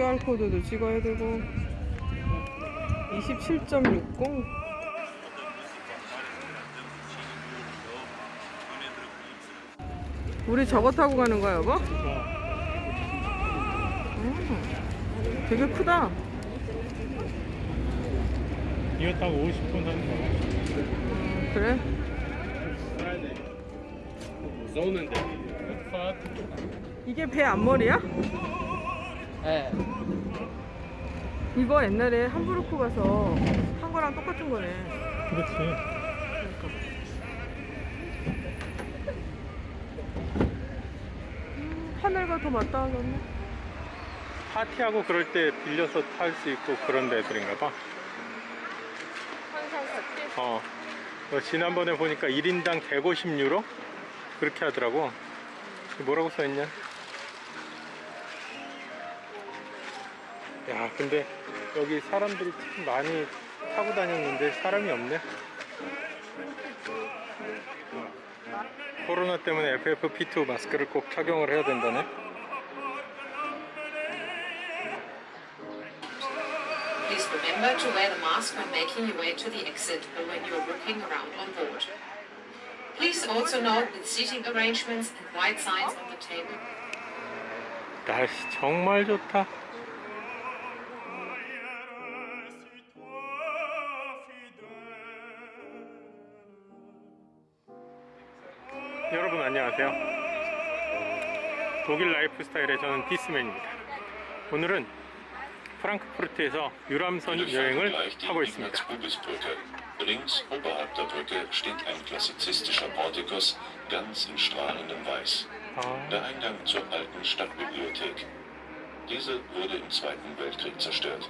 QR코드도 찍어야 되고 27.60 우리 저거 타고 가는 거야 여보? 음, 되게 크다 이거 타고 50분 하는 거야. 음, 그래? 이게 배 앞머리야? 네. 이거 옛날에 함부르크 가서 한 거랑 똑같은 거네 그렇지. 하늘과 더 맞닿아 졌네 파티하고 그럴 때 빌려서 탈 수 있고 그런 데들인가 봐. 항상 같지? 어. 어, 지난번에 보니까 1인당 150유로? 그렇게 하더라고. 뭐라고 써있냐? 야, 근데 여기 사람들이 참 많이 타고 다녔는데 사람이 없네. 코로나 때문에 FFP2 마스크를 꼭 착용을 해야 된다네. Please remember to wear the mask when making your way to the exit or when you're walking around on board. Please also note the seating arrangements and white signs on the table. 날씨 정말 좋다. 안녕하세요. 독일 라이프 스타일의 저는 디스맨입니다. 오늘은 프랑크푸르트에서 유람선 여행을 하고 있습니다. Brücke. Links oberhalb der Brücke steht ein klassizistischer Portikus, ganz in strahlendem Weiß. 아, Der Eingang zur alten Stadtbibliothek. Diese wurde im Zweiten Weltkrieg zerstört.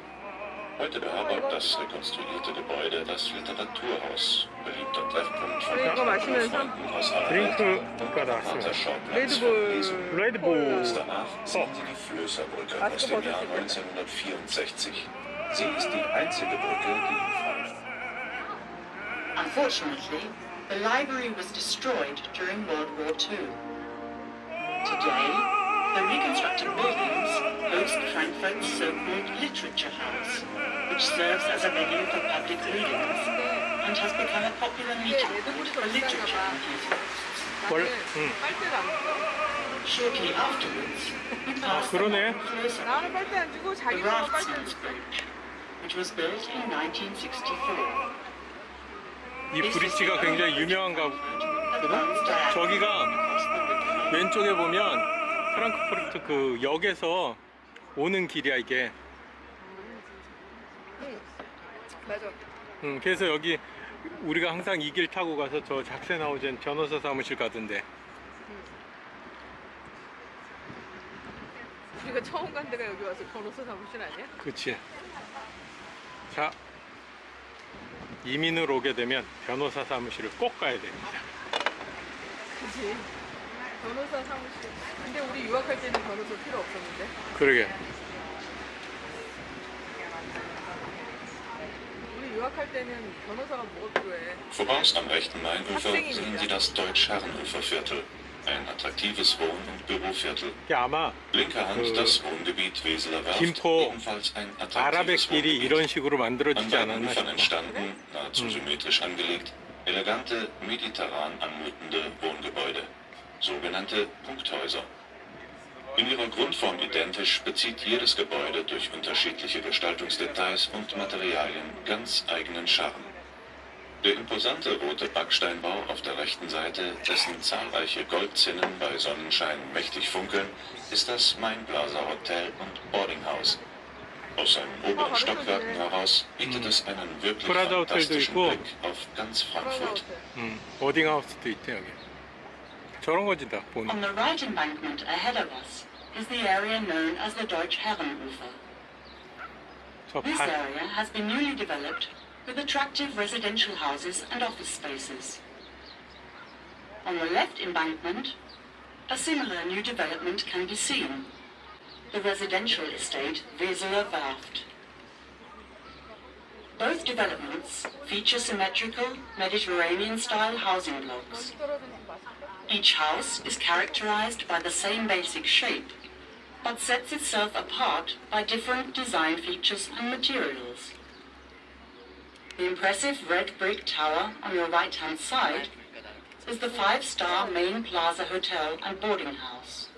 Heute beherbergt das rekonstruierte Gebäude das Literaturhaus, beliebter Treffpunkt von 이거 마시면서 Freunden aus aller 드링크가 Welt 나왔습니다. und Schauplatz 레드불 für Lesen. 레드불. Kurz danach sehen Sie die Flößerbrücke aus dem Jahr 1964. Sie ist die einzige Brücke, die in Frankfurt Unfortunately, the library was destroyed during World War II. Today, the reconstructed buildings host Frankfurt's so-called Literature House, which serves as a venue for public readings and has become a popular meeting point for literature enthusiasts. 월, 안 줘. Shortly afterwards, we passed the 그러네. 나는 빨대 안 주고 자기가 빨대 Raftsens Bridge, which was built in 1964. 이 브릿지가 굉장히 유명한가? 저기가 왼쪽에 보면 프랑크푸르트 그 역에서 오는 길이야 이게. 맞아. 음, 그래서 여기 우리가 항상 이 길 타고 가서 저 작세나우젠 변호사 사무실 가던데. 우리가 처음 간 데가 여기 와서 변호사 사무실 아니야? 그치. 자 이민을 오게 되면 변호사 사무실을 꼭 가야 됩니다. 그지 변호사 사무실 근데 우리 유학할 때는 변호사 필요 없었는데 그러게 우리 유학할 때는 변호사가 뭐가 필요해 Voraus am rechten Mainufer sehen Sie das Deutsch-Herrenufer-Viertel, ein attraktives Wohn- und Büroviertel. 이게 아마 Linker Hand 그 das Wohngebiet Weseler Werft, 김포 ebenfalls ein attraktives 아라뱃길이 Wohngebiet. 이런 식으로 An 만들어지지 beiden 않았나 Ufern 싶어 entstanden, nahezu symmetrisch angelegt, elegante, mediterran anmutende Wohngebäude, sogenannte Punkthäuser. In ihrer Grundform identisch bezieht jedes Gebäude durch unterschiedliche Gestaltungsdetails und Materialien ganz eigenen Charme. Der imposante rote Backsteinbau auf der rechten Seite, dessen zahlreiche Goldzinnen bei Sonnenschein mächtig funkeln, ist das Mainblaser Hotel und Boardinghaus. Aus seinen oberen Stockwerken heraus bietet es einen wirklich Prada Hotel도 fantastischen 있고. Blick auf ganz Frankfurt. 음, 보딩하우스도 있대 여기 저런 거지 다 보는 On the right embankment ahead of us is the area known as the Deutsch Herrenufer. 저 This 발, area has been newly developed with attractive residential houses and office spaces. On the left embankment, a similar new development can be seen. The residential estate Weseler Werft. Both developments feature symmetrical Mediterranean-style housing blocks. Each house is characterized by the same basic shape, but sets itself apart by different design features and materials. The impressive red brick tower on your right-hand side is the five-star Main Plaza Hotel and Boarding House.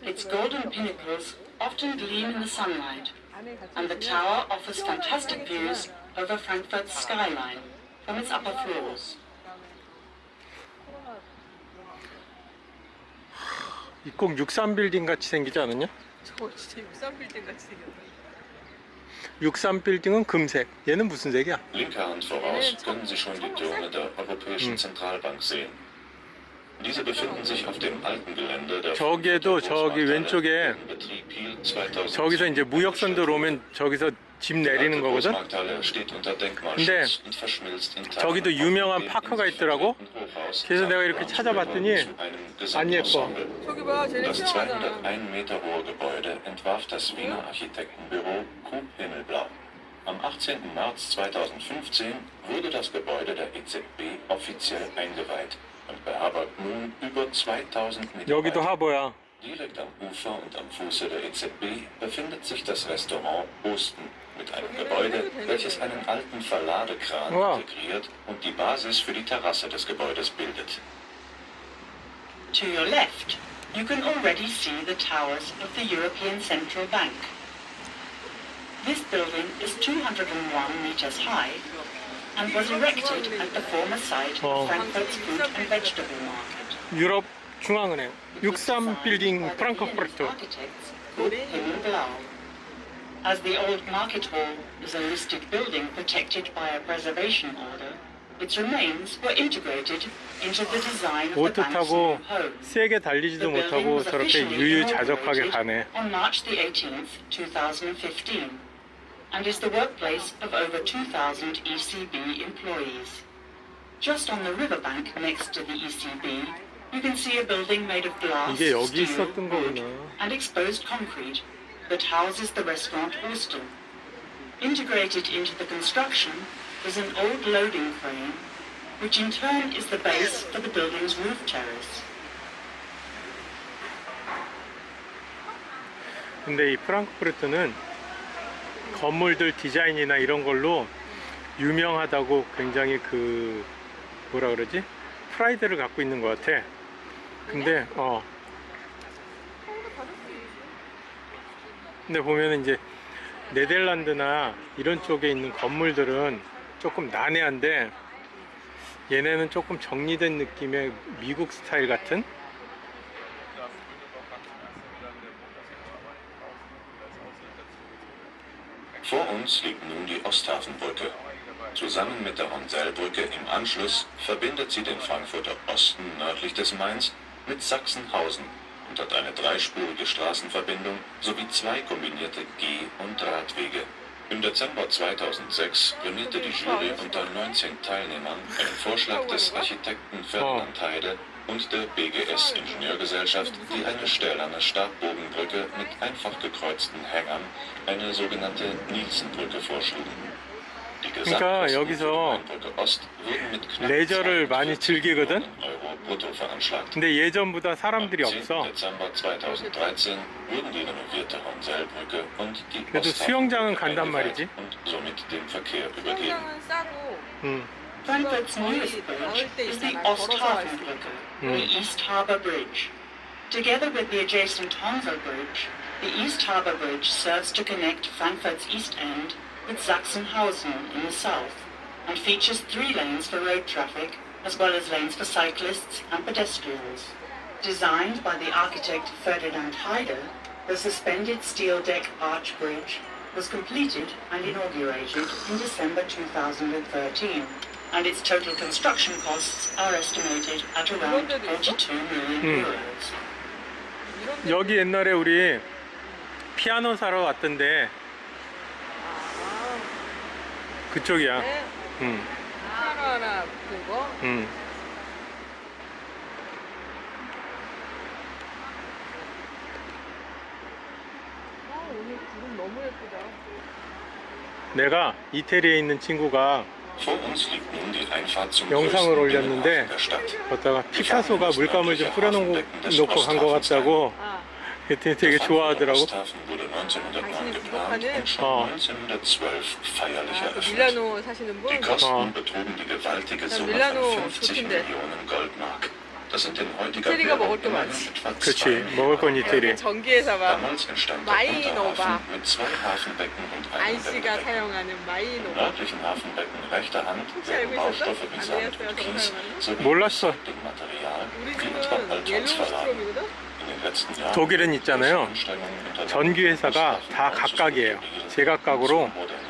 Its golden pinnacles often gleam in the sunlight and the tower offers fantastic views over Frankfurt's skyline from its upper floors. 이꼭 63 빌딩 같이 생기지 않았냐? 저거 진짜 63 빌딩 같이 생겼다 63 빌딩은 금색. 얘는 무슨 색이야? Linker Hand voraus können Sie schon die Türme der Europäischen Zentralbank sehen. 저기에도 저기 왼쪽에 in Betrieb Kiel 2000. 저기서 이제 무역선 들어오면 저기서 집 내리는 거거든? 근데 저기도 유명한 파크가 있더라고. 그래서 내가 이렇게 찾아봤더니 안 예뻐. 저기 봐 쟤네 Das 수영하잖아 201 Meter hohe Gebäude entwarf das Wiener Architektenbüro Kuh Himmelblau. Am 18. März 2015 wurde das Gebäude der EZB offiziell eingeweiht und bei nun über 2000 Meter Direkt am Ufer und am Fuße der EZB befindet sich das Restaurant Osten mit einem Gebäude, welches einen alten Verladekran wow. integriert und die Basis für die Terrasse des Gebäudes bildet. To your left, you can already see the towers of the European Central Bank. This building is 201 meters high and was erected at the former site Oh. of Frankfurt's fruit and vegetable market. 유럽 중앙은행. It was designed 63 빌딩 by the 프랑크푸르트. As the old market hall is a listed building protected by a preservation order, its remains were integrated into the design of the 타고. 세게 달리지도 못하고 저렇게 유유자적하게 가네. On March the 18th, 2015, and is the workplace of over 2,000 ECB employees. Just on the riverbank next to the ECB, you can see a building made of glass, 이게 여기 steel, 있었던 wood, 거구나. and exposed concrete that houses the restaurant Austin. Integrated into the construction is an old loading crane, which in turn is the base for the building's roof terrace. 근데 이 프랑크푸르트는 건물들 디자인이나 이런 걸로 유명하다고 굉장히 그 뭐라 그러지? 프라이드를 갖고 있는 것 같아. 근데 어 근데 보면은 이제 네덜란드나 이런 쪽에 있는 건물들은 조금 난해한데 얘네는 조금 정리된 느낌의 미국 스타일 같은 Vor uns liegt nun die Osthafenbrücke. Zusammen mit der Honselbrücke im Anschluss verbindet sie den Frankfurter Osten nördlich des Mains mit Sachsenhausen und hat eine dreispurige Straßenverbindung sowie zwei kombinierte Geh- und Radwege. Im Dezember 2006 prämierte die Jury unter 19 Teilnehmern einen Vorschlag des Architekten Ferdinand Heide und der BGS Ingenieurgesellschaft, die eine stählerne Stabbogenbrücke mit einfach gekreuzten Hängern, eine sogenannte Nielsenbrücke vorschlugen. Die 그러니까 Gesamtkosten 여기서 für die Mainbrücke Ost wurden mit knapp 레저를 많이 42 즐기거든? Millionen Euro brutto veranschlagt. 근데 예전보다 사람들이 Am 10. 없어. Dezember 2013 wurden die renovierte Honselbrücke und die 그래도 수영장은 간단 말이지. und somit dem Verkehr übergeben. 수영장은 싸고 응. Frankfurt's newest bridge is the Osthafenbrücke, the hmm. East Harbour Bridge. Together with the adjacent Hansa Bridge, the East Harbour Bridge serves to connect Frankfurt's East End with Sachsenhausen in the south, and features three lanes for road traffic, as well as lanes for cyclists and pedestrians. Designed by the architect Ferdinand Heider, the suspended steel deck arch bridge was completed and inaugurated in December 2013, and its total construction costs are estimated at around 42 million euros. 여기 옛날에 우리 피아노 사러 왔던데 그쪽이야. 네. 응. 하나하나 그거 응. 아 오늘 구름 너무 예쁘다 내가 이태리에 있는 친구가 영상을 올렸는데. 걷다가 피카소가 물감을 좀 뿌려놓고 놓고 간 것 같다고 아 그랬더니 되게 좋아하더라고. Osthafen wurde 1909 geplant und schon Oh. 1912 feierlich 아, 그 eröffnet. 밀라노 사시는 분? Oh. von 50 좋던데. Währung 먹을 게 많지. 그치, 2 먹을 건 이태리. 사용하는 Im 마이노바. 혹시 알고 있었어? Kies 사용하는 sowie 몰랐어. 우리 집은. 옐로우스트롬이거든? 독일은 있잖아요. 전기 회사가 다 각각이에요. 제각각으로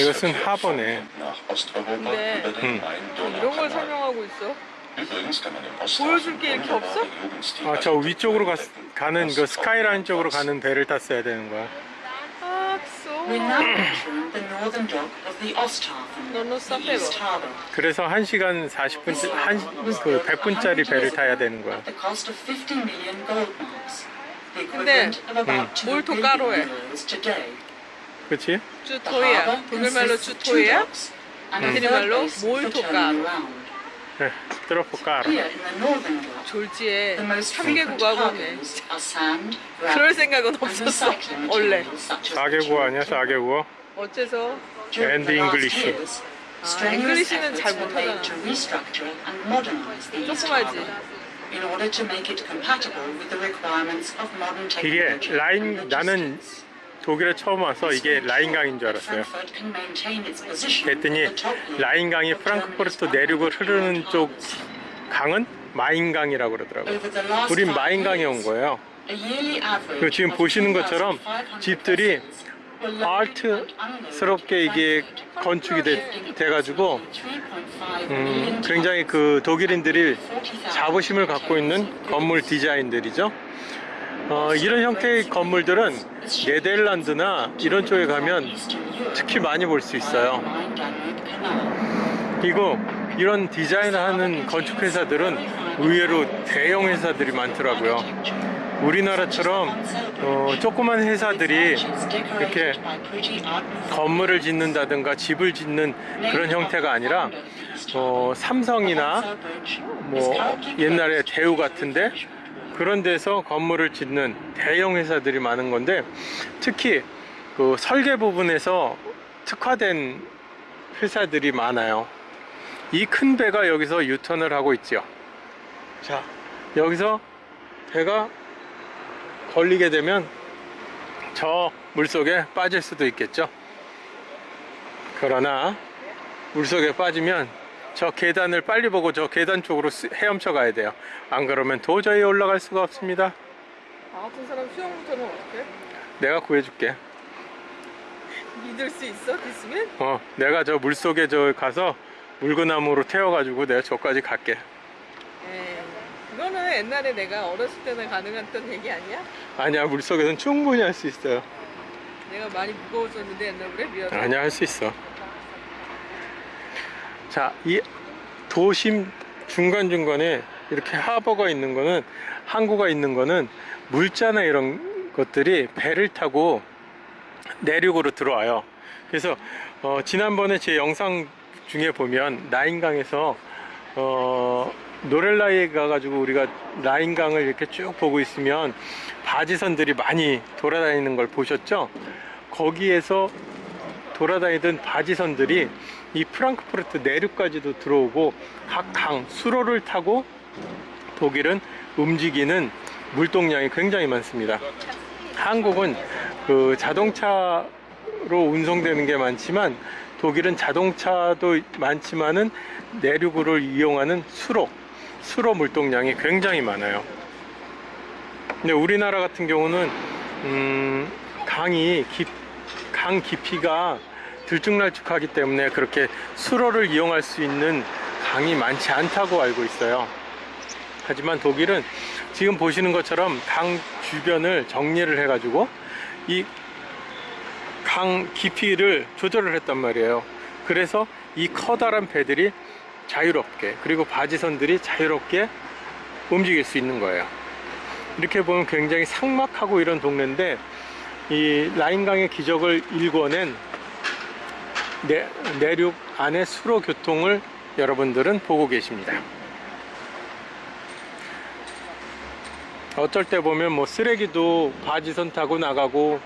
이것은 하버네. von und nach Osteuropa 네. über den 음. 이런 걸. 설명하고 있어. 보여줄 게 이렇게 없어? 아, 저 위쪽으로 가, 가는 그 스카이라인 쪽으로 가는 배를 탔어야 되는 거야. 아. 그래서 1시간 40분, 한, 그 100분짜리 배를 타야 되는 거야. At the cost of 50 million gold marks, the 근데 2뭘더 billion 까로해? 그치? The 주토이야. harbour 독일 말로 consists of two 주토이야? docks and a 이태리 third 말로 base for 몰토 turning 까로. around. 네, 들어볼까 졸지에 the most frequent 3개국 하고 있네. cargoes are sand, 그럴 gravel, 생각은 없었어. 원래. materials such as 4개국 아니야, 4개국? 어째서? English. years, 아, efforts 잘 못하잖아. 조금하지. 이게 라인, 나는. 독일에 처음 와서 이게 라인강인 줄 알았어요. 그랬더니 라인강이 프랑크푸르트 내륙을 흐르는 쪽. 강은 마인강이라고 그러더라고요. 우린 마인강에 온 거예요. a yearly average 그 지금 보시는 것처럼 2,500 집들이 아트스럽게 이게 건축이 돼, 3.5 음, 굉장히. 그 독일인들이 자부심을 갖고 있는 건물 디자인들이죠. 어, 이런 형태의 건물들은 네덜란드나 이런 쪽에 가면 특히 많이 볼 수 있어요. 그리고 이런 디자인을 하는 건축 회사들은 의외로 대형 회사들이 많더라고요. 우리나라처럼 어, 조그만 회사들이 이렇게 건물을 짓는다든가 집을 짓는 그런 형태가 아니라 어, 삼성이나 뭐 옛날에 대우 같은데 그런 데서 건물을 짓는 대형 회사들이 많은 건데 특히 그 설계 부분에서 특화된 회사들이 많아요. 이 큰 배가 여기서 유턴을 하고 있죠. 자, 여기서 배가 걸리게 되면 저 물속에 빠질 수도 있겠죠. 그러나 물속에 빠지면 저 계단을 빨리 보고 저 계단 쪽으로 스- 헤엄쳐 가야 돼요. 안 그러면 도저히 올라갈 수가 없습니다. 나 같은 사람 수영부터는 어떻게? 내가 구해줄게. 믿을 수 있어? 디스면? 어, 내가 저 물속에 저 가서 물구나무로 태워가지고 내가 저까지 갈게. 에이, 그거는 옛날에 내가 어렸을 때는 가능했던 얘기 아니야? 아니야, 물속에서는 충분히 할 수 있어요. 내가 많이 무거웠었는데 옛날에 미안해. 아니야, 할 수 있어. 자, 이 도심 중간중간에 이렇게 하버가 있는 거는, 항구가 있는 거는 물자나 이런 것들이 배를 타고 내륙으로 들어와요. 그래서 어, 지난번에 제 영상 중에 보면 라인강에서 어, 노렐라에 가가지고 우리가 라인강을 이렇게 쭉 보고 있으면 바지선들이 많이 돌아다니는 걸 보셨죠? 거기에서 돌아다니던 바지선들이 이 프랑크푸르트 내륙까지도 들어오고 각 강 수로를 타고 독일은 움직이는 물동량이 굉장히 많습니다. 한국은 그 자동차로 운송되는 게 많지만 독일은 자동차도 많지만은 내륙으로 이용하는 수로, 수로 물동량이 굉장히 많아요. 근데 우리나라 같은 경우는 음, 강이 깊, 강 깊이가 들쭉날쭉하기 때문에 그렇게 수로를 이용할 수 있는 강이 많지 않다고 알고 있어요. 하지만 독일은 지금 보시는 것처럼 강 주변을 정리를 해 가지고 이 강 깊이를 조절을 했단 말이에요. 그래서 이 커다란 배들이 자유롭게 그리고 바지선들이 자유롭게 움직일 수 있는 거예요. 이렇게 보면 굉장히 삭막하고 이런 동네인데 이 라인강의 기적을 일궈낸 내, 내륙 안의 수로 교통을 여러분들은 보고 계십니다. 어떨 때 보면 뭐 쓰레기도 바지선 타고 나가고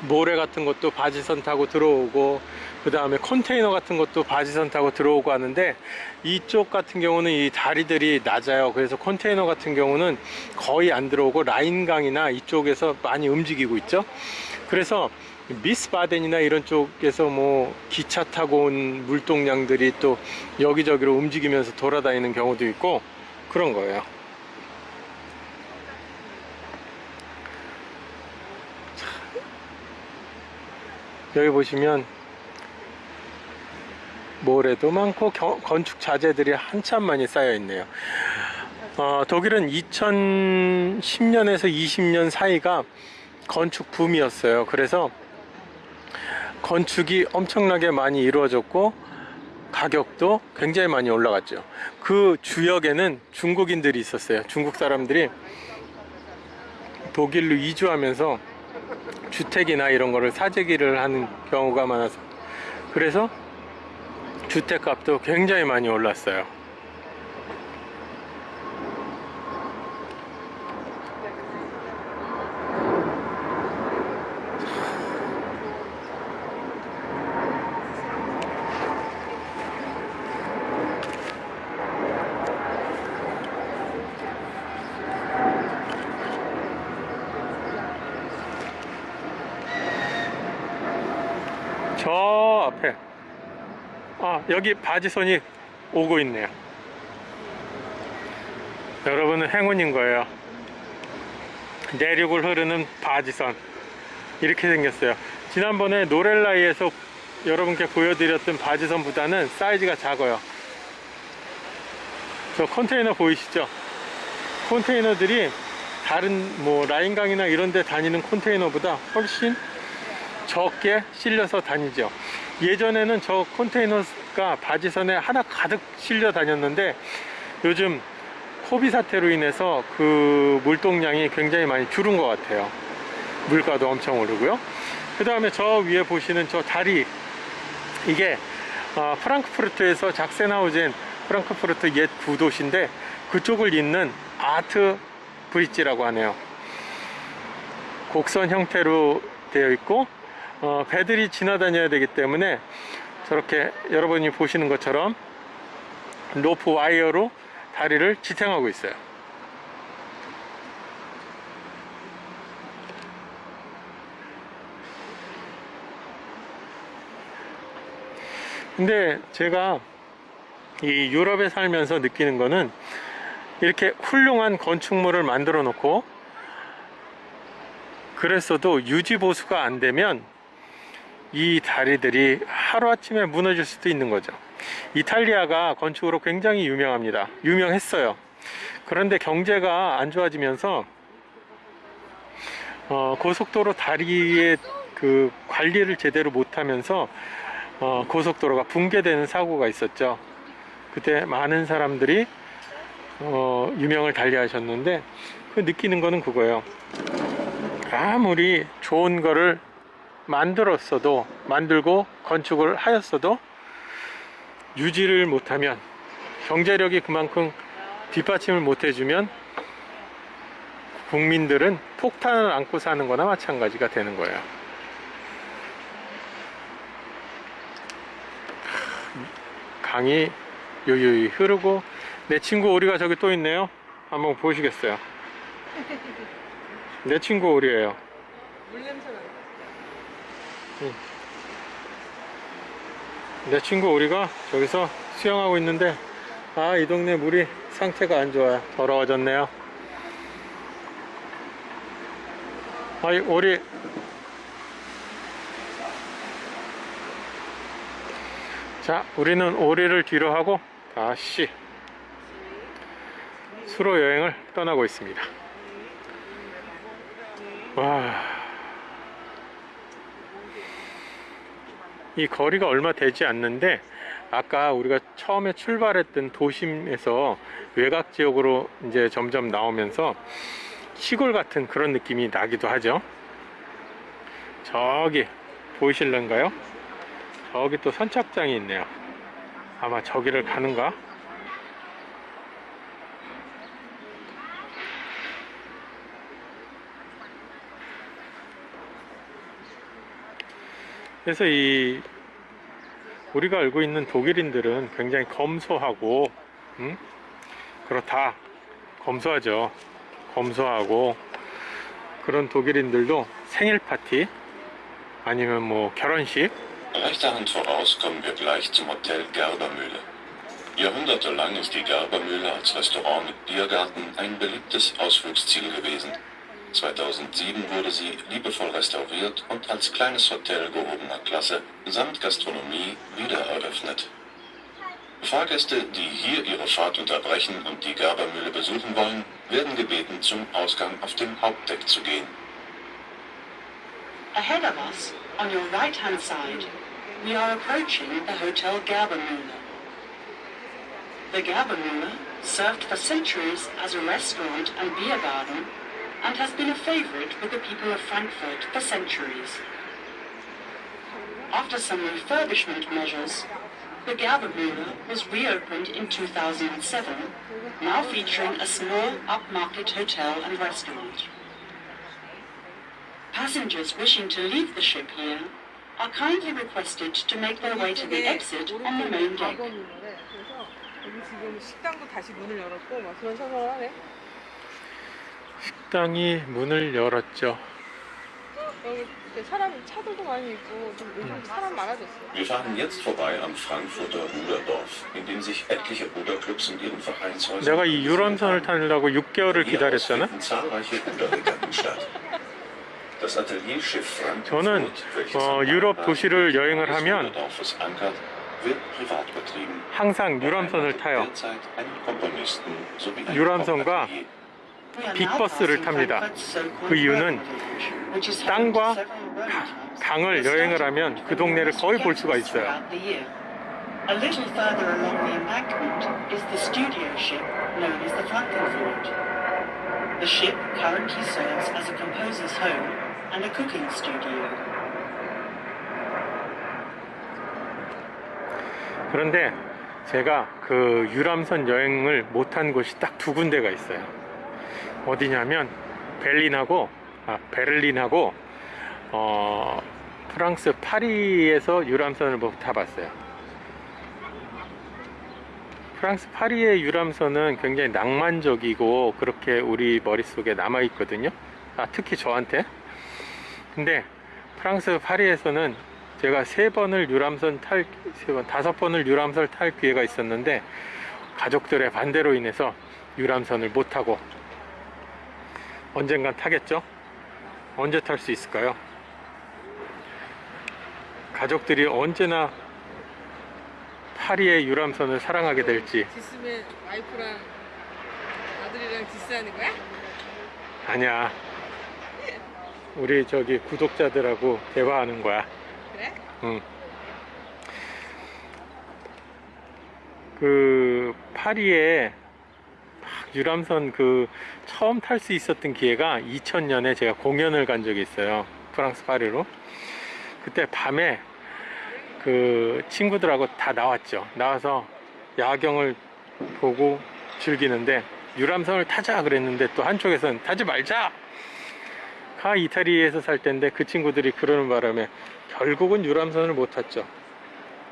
모래 같은 것도 바지선 타고 들어오고 그 다음에 컨테이너 같은 것도 바지선 타고 들어오고 하는데 이쪽 같은 경우는 이 다리들이 낮아요. 그래서 컨테이너 같은 경우는 거의 안 들어오고 라인강이나 이쪽에서 많이 움직이고 있죠. 그래서 미스바덴이나 이런 쪽에서 뭐 기차 타고 온 물동량들이 또 여기저기로 움직이면서 돌아다니는 경우도 있고 그런 거예요. 여기 보시면 모래도 많고 겨- 건축 자재들이 한참 많이 쌓여 있네요. 어, 독일은 2010년에서 20년 사이가 건축 붐이었어요. 그래서 건축이 엄청나게 많이 이루어졌고 가격도 굉장히 많이 올라갔죠. 그 주역에는 중국인들이 있었어요. 중국 사람들이 독일로 이주하면서 주택이나 이런 거를 사재기를 하는 경우가 많아서 그래서 주택값도 굉장히 많이 올랐어요. 저 앞에 아 여기 바지선이 오고 있네요. 여러분은 행운인 거예요. 내륙을 흐르는 바지선. 이렇게 생겼어요. 지난번에 노렐라이에서 여러분께 보여드렸던 바지선보다는 사이즈가 작아요. 저 컨테이너 보이시죠? 컨테이너들이 다른 뭐 라인강이나 이런 데 다니는 컨테이너보다 훨씬 적게 실려서 다니죠. 예전에는 저 컨테이너 가 바지선에 하나 가득 실려 다녔는데 요즘 코비 사태로 인해서 그 물동량이 굉장히 많이 줄은 것 같아요. 물가도 엄청 오르고요. 그 다음에 저 위에 보시는 저 다리 이게 어, 프랑크푸르트에서 작센하우젠 프랑크푸르트 옛 구도시인데 그쪽을 잇는 아트 브릿지라고 하네요. 곡선 형태로 되어 있고 어, 배들이 지나다녀야 되기 때문에 저렇게 여러분이 보시는 것처럼 로프 와이어로 다리를 지탱하고 있어요. 근데 제가 이 유럽에 살면서 느끼는 거는 이렇게 훌륭한 건축물을 만들어 놓고 그랬어도 유지 보수가 안 되면 이 다리들이 하루아침에 무너질 수도 있는 거죠. 이탈리아가 건축으로 굉장히 유명합니다. 유명했어요. 그런데 경제가 안 좋아지면서 어, 고속도로 다리의 그 관리를 제대로 못하면서 어, 고속도로가 붕괴되는 사고가 있었죠. 그때 많은 사람들이 어, 유명을 달리하셨는데 그 느끼는 거는 그거예요. 아무리 좋은 거를 만들었어도 만들고 건축을 하였어도 유지를 못하면 경제력이 그만큼 뒷받침을 못해주면 국민들은 폭탄을 안고 사는 거나 마찬가지가 되는 거예요. 강이 유유히 흐르고 내 친구 오리가 저기 또 있네요. 한번 보시겠어요? 내 친구 오리예요. 물 냄새 난다. 내 친구 오리가 저기서 수영하고 있는데 아 이 동네 물이 상태가 안 좋아요. 더러워졌네요. 아이 오리. 자 우리는 오리를 뒤로 하고 다시 수로 여행을 떠나고 있습니다. 와 이 거리가 얼마 되지 않는데 아까 우리가 처음에 출발했던 도심에서 외곽 지역으로 이제 점점 나오면서 시골 같은 그런 느낌이 나기도 하죠. 저기 보이실런가요? 저기 또 선착장이 있네요. 아마 저기를 가는가? 그래서 이 우리가 알고 있는 독일인들은 굉장히 검소하고 음? 그렇다 검소하죠 검소하고 그런 독일인들도 생일 파티 아니면 뭐 결혼식 Rechter Hand voraus kommen wir gleich zum Hotel Gerbermühle. Jahrhundertelang ist die Gerbermühle als Restaurant mit Biergarten ein beliebtes Ausflugsziel gewesen. 2007 wurde sie liebevoll restauriert und als kleines Hotel gehobener Klasse samt Gastronomie wiedereröffnet. Fahrgäste, die hier ihre Fahrt unterbrechen und die Gerbermühle besuchen wollen, werden gebeten, zum Ausgang auf dem Hauptdeck zu gehen. Ahead of us, on your right-hand side, we are approaching the Hotel Gerbermühle. The Gerbermühle served for centuries as a restaurant and beer garden and has been a favorite with the people of Frankfurt for centuries. After some refurbishment measures, the Gerbermühle was reopened in 2007, now featuring a small upmarket hotel and restaurant. Passengers wishing to leave the ship here are kindly requested to make their way to the exit on the main deck. 식당이 문을 열었죠 여기 이제 사람 차들도 많이 있고 좀 요즘 사람 많아졌어. Wir fahren jetzt vorbei am Frankfurter Ruderdorf, in dem sich etliche Ruderclubs in ihren Vereinshäusern 내가 이 유람선을 타려고 6개월을 Hier aus 기다렸잖아 finden zahlreiche Ruderregatten statt. Das Atelierschiff 저는 어, 유럽 도시를 여행을 하면. 항상 유람선을 타요 유람선과 Hauptatelier. We are now 빅버스를 탑니다. 그 이유는 땅과 강을 여행을 하면 그 동네를 거의 볼 수가 있어요. A little further along the embankment is the studio ship known as the Frankenfurt. The ship currently serves as a composer's home and a cooking studio. 그런데 제가 그 유람선 여행을 못한 곳이 딱 두 군데가 있어요. 어디냐면 베를린하고 아, 베를린하고 어, 프랑스 파리에서 유람선을 못 타봤어요. 프랑스 파리의 유람선은 굉장히 낭만적이고 그렇게 우리 머릿속에 남아 있거든요. 아, 특히 저한테. 근데 프랑스 파리에서는 제가 세 번을 유람선 탈, 세 번, 다섯 번을 유람선을 탈 기회가 있었는데 가족들의 반대로 인해서 유람선을 못 타고 언젠간 타겠죠? 언제 탈 수 있을까요? 가족들이 언제나 파리의 유람선을 사랑하게 될지 디스면 와이프랑 아들이랑 디스하는 거야? 아니야. 우리 저기 구독자들하고 대화하는 거야. 그래? 응. 그 파리에 막 유람선 그 처음 탈 수 있었던 기회가 2000년에 제가 공연을 간 적이 있어요. 프랑스 파리로. 그때 밤에 그 친구들하고 다 나왔죠. 나와서 야경을 보고 즐기는데 유람선을 타자 그랬는데 또 한쪽에서는 타지 말자. 가 이태리에서 살 때인데 그 친구들이 그러는 바람에 결국은 유람선을 못 탔죠.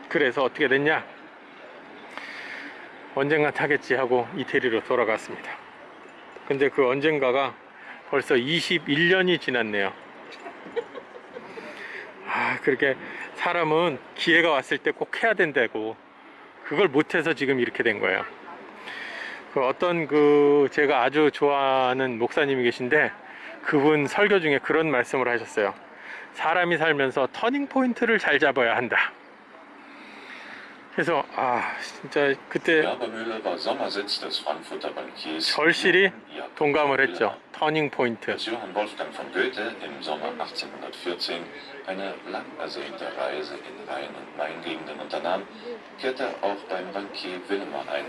그래서 어떻게 됐냐? 언젠가 타겠지 하고 이태리로 돌아갔습니다. 근데 그 언젠가가 벌써 21년이 지났네요. 아, 그렇게 사람은 기회가 왔을 때 꼭 해야 된다고. 그걸 못해서 지금 이렇게 된 거예요. 그 어떤 그 제가 아주 좋아하는 목사님이 계신데 그분 설교 중에 그런 말씀을 하셨어요. 사람이 살면서 터닝 포인트를 잘 잡아야 한다. 그래서 아 진짜 그때 절실히 동감을. 했죠. 터닝 포인트. Als Johann Wolfgang von Goethe im Sommer 1814 eine lang ersehnte Reise in Rhein- und Main-Gegenden unternahm, kehrte er auch beim Bankier Wilhelmer ein.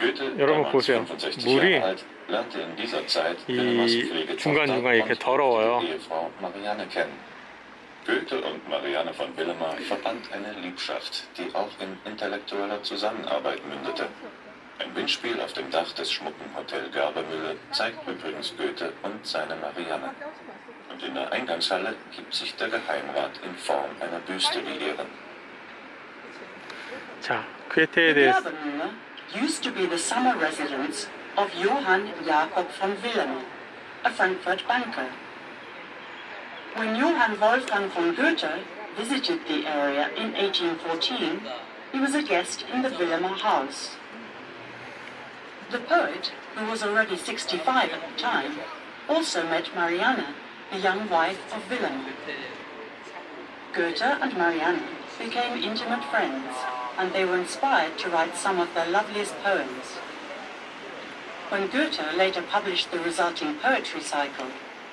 Goethe, 여러분 damals 보세요. 65 물이 Jahre alt, lernte in dieser Zeit 이 Pflegetochter 중간중간 이렇게 und 더러워요. die Ehefrau Marianne kennen. Goethe und Marianne von Wilhelmer verband eine Liebschaft, die auch in intellektueller Zusammenarbeit mündete. Ein Windspiel auf dem Dach des schmucken Hotel Garbermühle zeigt übrigens Goethe und seine Marianne. Und in der Eingangshalle gibt sich der Geheimrat in Form einer Büste die Ehren. 자, 쾌테에 The 대해서 Garbermühle used to be the summer residence of Johann Jakob von Wilhelm, a Frankfurt banker. When Johann Wolfgang von Goethe visited the area in 1814, he was a guest in the Wilhelmer house. The poet, who was already 65 at the time, also met Marianne, the young wife of Wilhelm. Goethe and Marianne became intimate friends, and they were inspired to write some of their loveliest poems. When Goethe later published the resulting poetry cycle,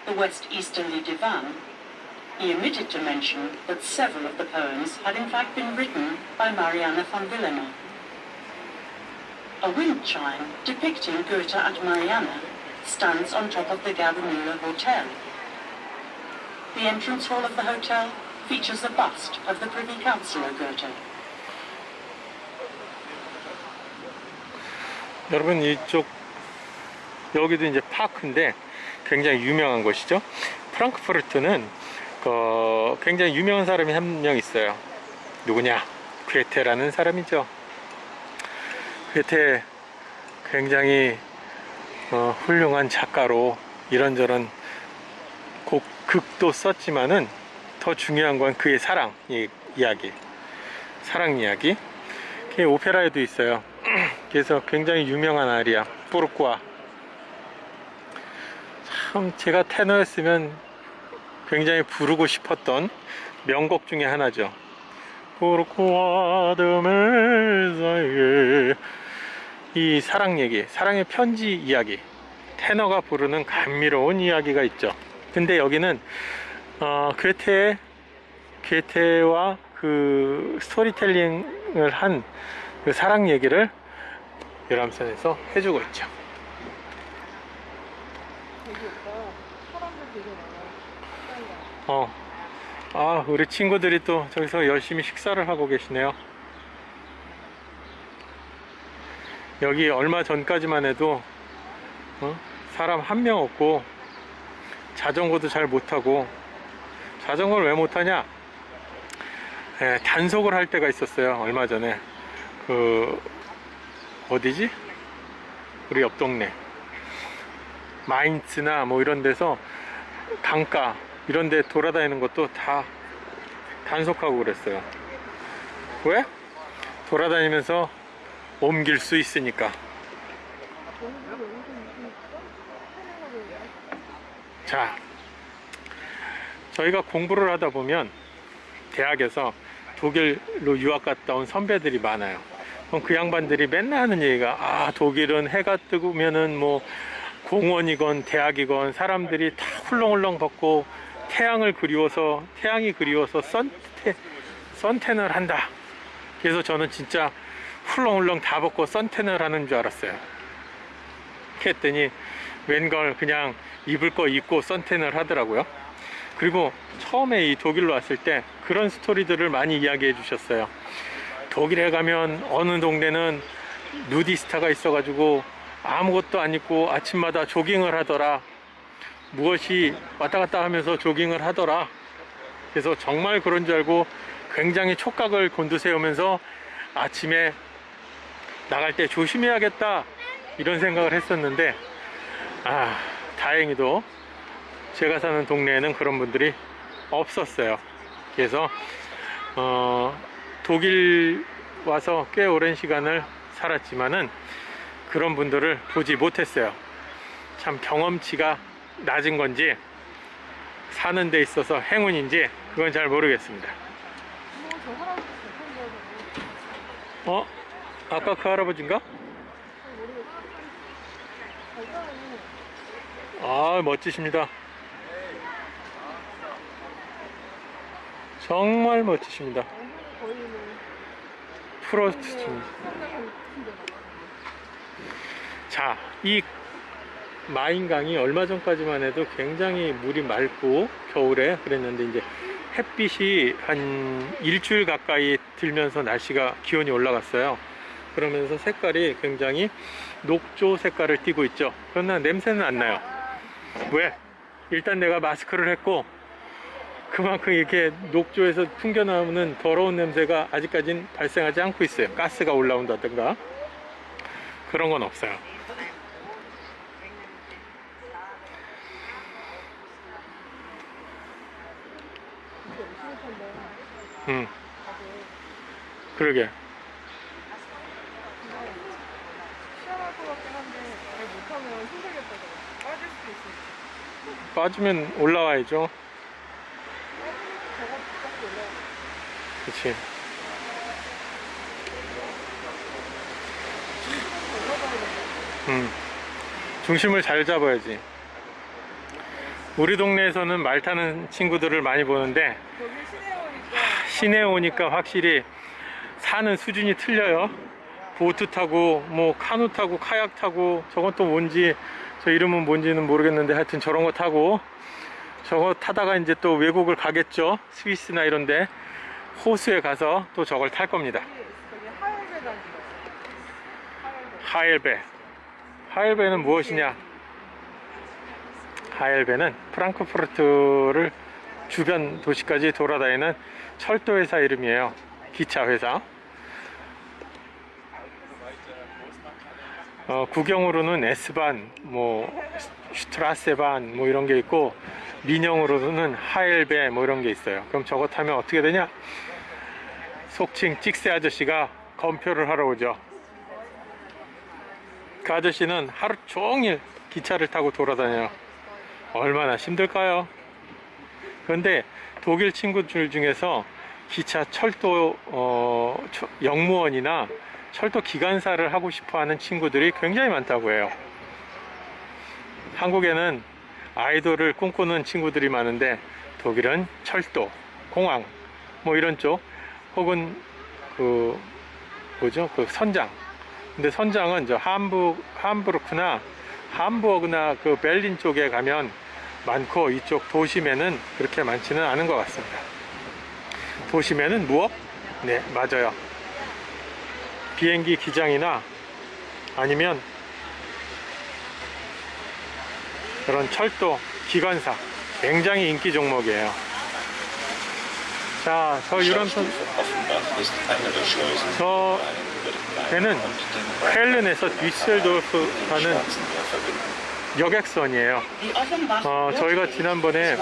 the West Easterly Divan, he omitted to mention that several of the poems had in fact been written by Marianne von Wilhelmer. A wind chime depicting Goethe and Marianne stands on top of the Gardermühle Hotel. The entrance hall of the hotel features a bust of the Privy Councillor Goethe. 여러분 이쪽 여기도 이제 파크인데 굉장히 유명한 곳이죠. 프랑크푸르트는 그 굉장히 유명한 사람이 한 명 있어요. 누구냐? 괴테라는 사람이죠. 괴테 굉장히 어, 훌륭한 작가로 이런저런 곡, 극도 썼지만은 더 중요한 건 그의 사랑 이, 이야기 사랑 이야기 그게 오페라에도 있어요 그래서 굉장히 유명한 아리아 포르꾸아 참 제가 테너였으면 굉장히 부르고 싶었던 명곡 중에 하나죠 이 사랑 얘기 사랑의 편지 이야기. 테너가 부르는 감미로운 이야기가 있죠. 근데 여기는 어, 괴테 괴테와 그 스토리텔링을 한 그 사랑 얘기를 유람선에서 해주고 있죠. 여기 오빠 사람들 되게 많아. 어, 아 우리 친구들이 또 저기서 열심히 식사를 하고 계시네요. 여기 얼마 전까지만 해도 어? 사람 한 명 없고 자전거도 잘 못하고 자전거를 왜 못하냐? 예, 단속을 할 때가 있었어요. 얼마 전에 그 어디지? 우리 옆 동네 마인츠나 뭐 이런 데서 강가 이런 데 돌아다니는 것도 다 단속하고 그랬어요. 왜? 돌아다니면서 옮길 수 있으니까. 자, 저희가 공부를 하다 보면 대학에서 독일로 유학 갔다 온 선배들이 많아요. 그럼 그 양반들이 맨날 하는 얘기가 아 독일은 해가 뜨면은 뭐 공원이건 대학이건 사람들이 다 훌렁훌렁 벗고 태양을 그리워서 태양이 그리워서 선태 선탠을 한다. 그래서 저는 진짜 훌렁훌렁 다 벗고 선탠을 하는 줄 알았어요. 했더니 웬걸 그냥 입을 거 입고 선탠을 하더라고요. 그리고 처음에 이 독일로 왔을 때 그런 스토리들을 많이 이야기해 주셨어요. 독일에 가면 어느 동네는 누디스타가 있어 가지고 아무것도 안 입고 아침마다 조깅을 하더라. 무엇이 왔다 갔다 하면서 조깅을 하더라. 그래서 정말 그런 줄 알고 굉장히 촉각을 곤두세우면서 아침에 나갈 때 조심해야겠다. 이런 생각을 했었는데, 아, 다행히도 제가 사는 동네에는 그런 분들이 없었어요. 그래서 어, 독일 와서 꽤 오랜 시간을 살았지만은 그런 분들을 보지 못했어요. 참 경험치가 낮은 건지 사는 데 있어서 행운인지 그건 잘 모르겠습니다. 뭐저 할아버지 잘생겨서 어? 아까 그 할아버지인가? 아 멋지십니다. 정말 멋지십니다. 거의 뭐 프로스트. 자, 이 마인강이 얼마 전까지만 해도 굉장히 물이 맑고 겨울에 그랬는데 이제 햇빛이 한 일주일 가까이 들면서 날씨가 기온이 올라갔어요. 그러면서 색깔이 굉장히 녹조 색깔을 띠고 있죠. 그러나 냄새는 안 나요. 왜? 일단 내가 마스크를 했고 그만큼 이렇게 녹조에서 풍겨나오는 더러운 냄새가 아직까지는 발생하지 않고 있어요. 가스가 올라온다든가 그런 건 없어요. 음. 그러게. 빠지면 올라와야죠. 그치. 음. 중심을 잘 잡아야지. 우리 동네에서는 말 타는 친구들을 많이 보는데 시내 오니까 확실히 사는 수준이 틀려요. 보트 타고 뭐 카누 타고 카약 타고 저건 또 뭔지 저 이름은 뭔지는 모르겠는데 하여튼 저런 거 타고 저거 타다가 이제 또 외국을 가겠죠. 스위스나 이런데 호수에 가서 또 저걸 탈 겁니다. 하엘베. 하엘베는 무엇이냐? 하엘베는 프랑크푸르트를 주변 도시까지 돌아다니는 철도 회사 이름이에요. 기차 회사. 어, 구경으로는 S반, 뭐 슈트라세반 뭐 이런 게 있고 민영으로는 하엘베 뭐 이런 게 있어요. 그럼 저거 타면 어떻게 되냐? 속칭 찍새 아저씨가 검표를 하러 오죠. 그 아저씨는 하루 종일 기차를 타고 돌아다녀요. 얼마나 힘들까요? 그런데 독일 친구들 중에서 기차 철도 어, 처- 영무원이나 철도 기관사를 하고 싶어 하는 친구들이 굉장히 많다고 해요. 한국에는 아이돌을 꿈꾸는 친구들이 많은데 독일은 철도, 공항 뭐 이런 쪽 혹은 그 뭐죠? 그 선장 근데 선장은 저 함부 함부르크나 함부어그나 그 베를린 쪽에 가면 많고 이쪽 도심에는 그렇게 많지는 않은 것 같습니다. 도심에는 무엇? 네, 맞아요. 비행기 기장이나 아니면 그런 철도 기관사 굉장히 인기 종목이에요. 자, 저 유람선. 저 배는 헬른에서 뒤셀도르프 가는 여객선이에요. 어, 저희가 지난번에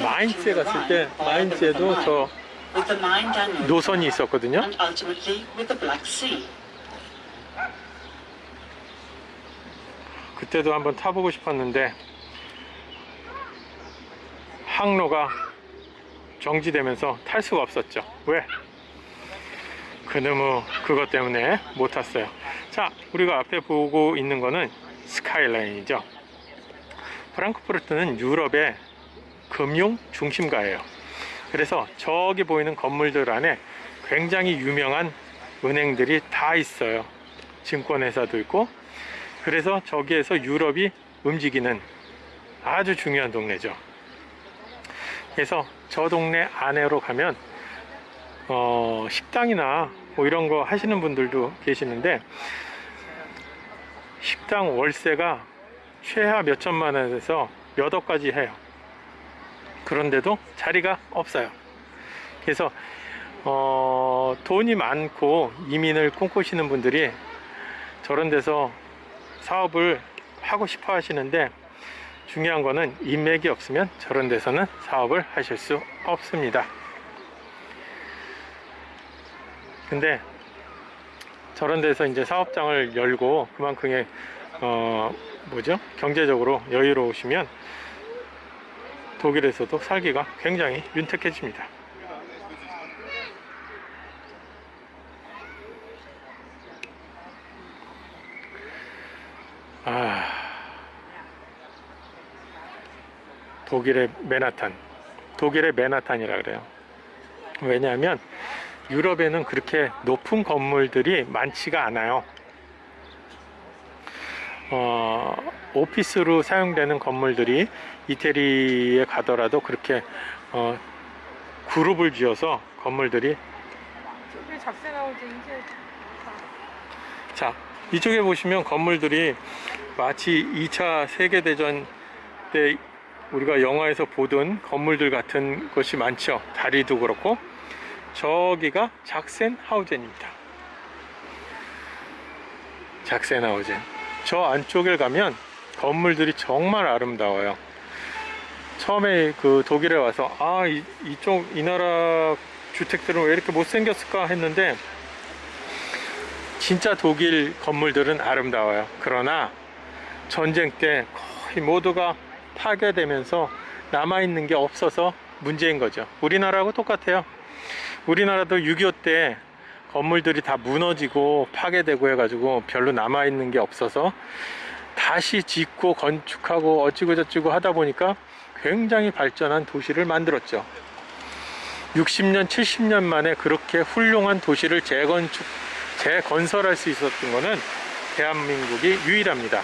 마인츠에 갔을 때 마인츠에도 저 노선이 있었거든요. 그때도 한번 타보고 싶었는데 항로가 정지되면서 탈 수가 없었죠. 왜? 그놈의 그것 때문에 못 탔어요. 자, 우리가 앞에 보고 있는 거는 스카이라인이죠. 프랑크푸르트는 유럽의 금융 중심가예요. 그래서 저기 보이는 건물들 안에 굉장히 유명한 은행들이 다 있어요. 증권회사도 있고 그래서 저기에서 유럽이 움직이는 아주 중요한 동네죠. 그래서 저 동네 안으로 가면 어, 식당이나 뭐 이런 거 하시는 분들도 계시는데 식당 월세가 최하 몇 천만 원에서 몇 억까지 해요. 그런데도 자리가 없어요. 그래서 어, 돈이 많고 이민을 꿈꾸시는 분들이 저런 데서 사업을 하고 싶어 하시는데 중요한 거는 인맥이 없으면 저런 데서는 사업을 하실 수 없습니다. 근데 저런 데서 이제 사업장을 열고 그만큼의 어 뭐죠 경제적으로 여유로우시면 독일에서도 살기가 굉장히 윤택해집니다. 아 독일의 맨하탄. 독일의 맨하탄이라 그래요. 왜냐하면 유럽에는 그렇게 높은 건물들이 많지가 않아요. 어, 오피스로 사용되는 건물들이 이태리에 가더라도 그렇게 어, 그룹을 지어서 건물들이 저기 작세 나오지 이제. 자 이쪽에 보시면 건물들이 마치 2차 세계대전 때 우리가 영화에서 보던 건물들 같은 것이 많죠. 다리도 그렇고. 저기가 작센하우젠입니다. 작센하우젠 저 안쪽을 가면 건물들이 정말 아름다워요 처음에 그 독일에 와서 아 이, 이쪽 이 나라 주택들은 왜 이렇게 못생겼을까 했는데 진짜 독일 건물들은 아름다워요. 그러나 전쟁 때 거의 모두가 파괴되면서 남아있는 게 없어서 문제인 거죠. 우리나라하고 똑같아요. 우리나라도 6.25때 건물들이 다 무너지고 파괴되고 해가지고 별로 남아있는 게 없어서 다시 짓고 건축하고 어찌고 저찌고 하다 보니까 굉장히 발전한 도시를 만들었죠. 60년, 70년 만에 그렇게 훌륭한 도시를 재건축, 재건설할 수 있었던 거는 대한민국이 유일합니다.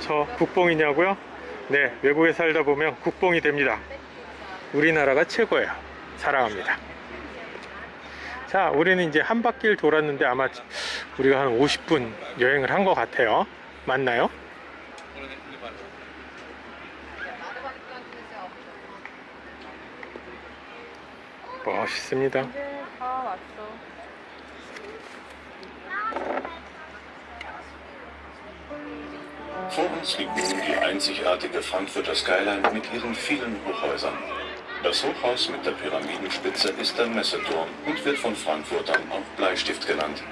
저 국뽕이냐고요? 네, 외국에 살다 보면 국뽕이 됩니다. 우리나라가 최고예요. 사랑합니다. 자, 우리는 이제 한 바퀴를 돌았는데 아마 우리가 한 50분 여행을 한 것 같아요. 맞나요? 멋있습니다. Vor uns liegt nun die einzigartige Frankfurter Skyline mit ihren vielen Hochhäusern. Das Hochhaus mit der Pyramidenspitze ist der Messeturm und wird von Frankfurtern auch Bleistift genannt.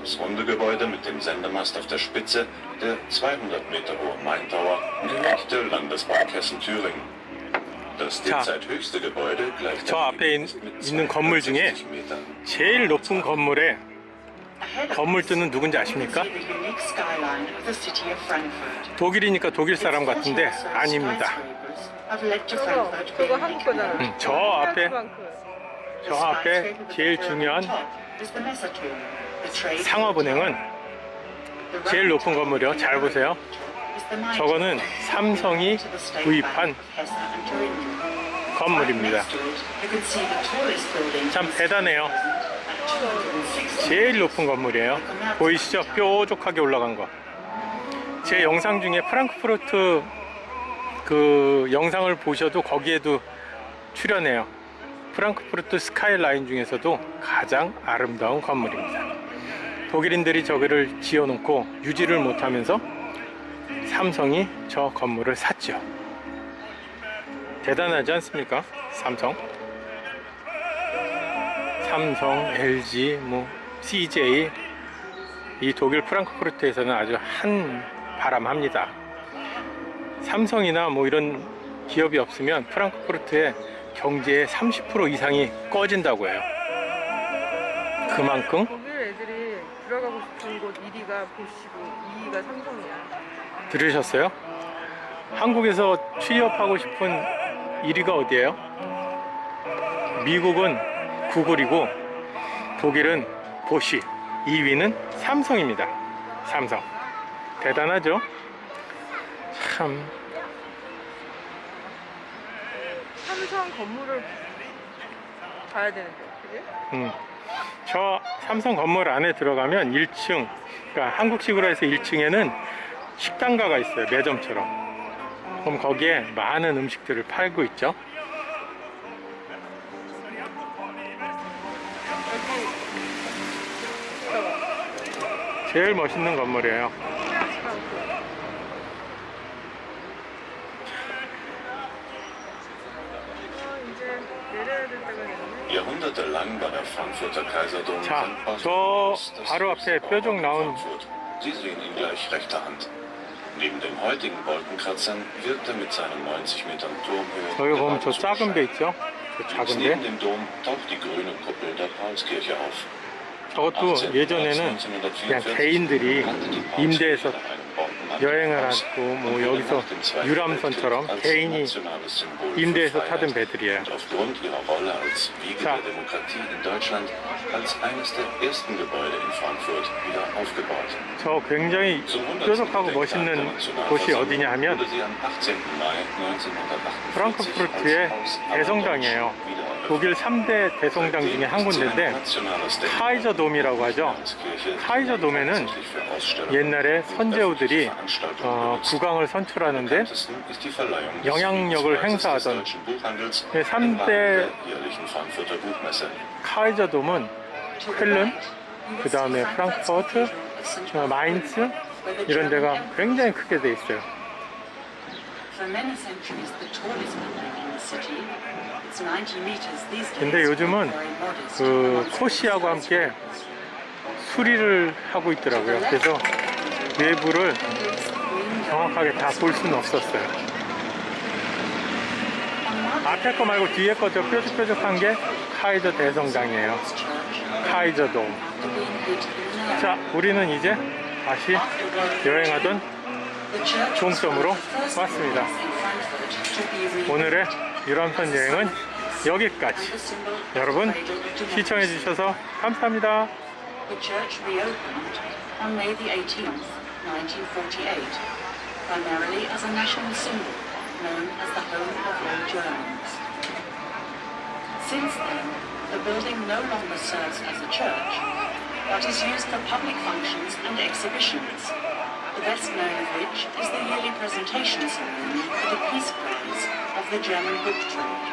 Das runde Gebäude mit dem Sendemast auf der Spitze, der 200 Meter hohe Main Tower, gehört der Landesbank Hessen-Thüringen. Das 자, derzeit höchste Gebäude gleicht 저 앞에 있- 있는 건물 중에 260 Metern. 제일 높은 건물에 Ahead of 건물주는 누군지 us, you 아십니까? can see the unique skyline of the city of Frankfurt. 독일이니까 독일 사람 Its 같은데 40 아닙니다. Being 한국 거잖아. 음, 저 앞에 저 앞에 제일 중요한 상업은행은 제일 높은 건물이요. 잘 보세요. 저거는 삼성이 구입한. 건물입니다. 참 대단해요. at 260 제일 높은 건물이에요. 보이시죠? 뾰족하게 올라간 거. 제 영상 중에 프랑크푸르트 그 영상을 보셔도 거기에도 출연해요. 프랑크푸르트 스카이라인 중에서도 가장 아름다운 건물입니다. 독일인들이 저기를 지어놓고 유지를 못하면서 삼성이 저 건물을 샀죠. 대단하지 않습니까? 삼성. 삼성, LG, 뭐 CJ 이 독일 프랑크푸르트에서는 아주 한 바람합니다. 삼성이나 뭐 이런 기업이 없으면 프랑크푸르트의 경제의 30% 이상이 꺼진다고 해요. 그만큼 독일 애들이 들어가고 싶은 곳 1위가 보시고 2위가 삼성이야. 들으셨어요? 한국에서 취업하고 싶은 1위가 어디예요? 미국은 구글이고 독일은 보시 2위는 삼성입니다. 삼성 대단하죠? 참 삼성 건물을 가야 되는데, 그지? 음. 저 삼성 건물 안에 들어가면 1층 그러니까 한국식으로 해서 1층에는 식당가가 있어요 매점처럼 그럼 거기에 많은 음식들을 팔고 있죠 제일 멋있는 건물이에요 프랑크. 어, 이제 내려야 될 때가 됐네. Jahrhundertelang war der Frankfurter Kaiserdom 자, 저 바로 앞에 뾰족 나온. Sie sehen ihn gleich rechter Hand. Neben den heutigen Wolkenkratzern wird er mit seinen 90 Metern Turmhöhe 저기 보면 저 작은 배 있죠? 저 작은 neben 배 dem Dom taucht die grüne Kuppel der Paulskirche auf. 저것도 예전에는 그냥 개인들이 임대해서 여행을 하고 뭐 여기서 유람선처럼 개인이 임대해서 타던 배들이에요. Aufgebaut. 저 굉장히 Zum 100. 뾰족하고 멋있는 곳이 어디냐 하면 wurde sie am 18. Mai 1948 프랑크푸르트의 대성당이에요. 독일 3대 대성당 중에 한 군데인데 카이저 돔이라고 하죠. 카이저 돔에는 옛날에 선제우들이 어, 국왕을 선출하는데 영향력을 행사하던 3대 카이저 돔은 쾰른, 그 다음에 프랑크푸르트, 어, 마인츠 이런 데가 굉장히 크게 돼 있어요. For many centuries, the tallest building in the city. It's 90 meters these days. 근데 요즘은. 그 코시하고 함께 수리를 하고 있더라고요. 그래서 외부를 정확하게 다 볼 수는 없었어요. 앞에 거 말고 뒤에 거 저 뾰족뾰족한 게 카이저 대성당이에요. 카이저 돔. 자, 우리는 이제 다시 여행하던 종점으로 왔습니다. 오늘의 유람선 여행은 여기까지. 여러분 시청해 주셔서 감사합니다. The church reopened on May the 18th, 1948, primarily as a national symbol known as the home of all Germans. Since then, the building no longer serves as a church, but is used for public functions and exhibitions, the best known of which is the yearly presentation ceremony for the Peace Prize of the German Trade.